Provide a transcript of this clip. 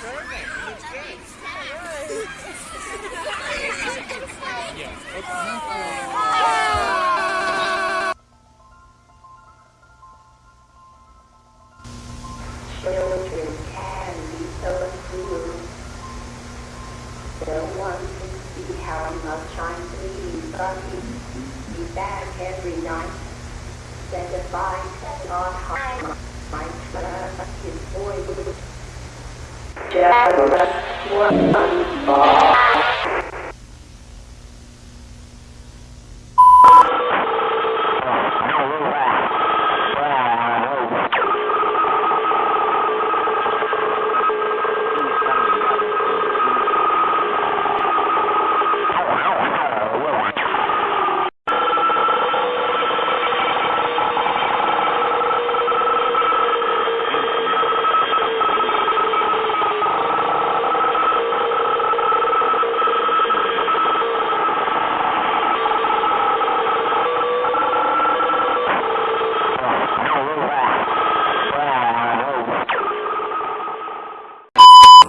Children can be so cruel. One can see how much I'm bleeding, but be back every night. Set a on high. My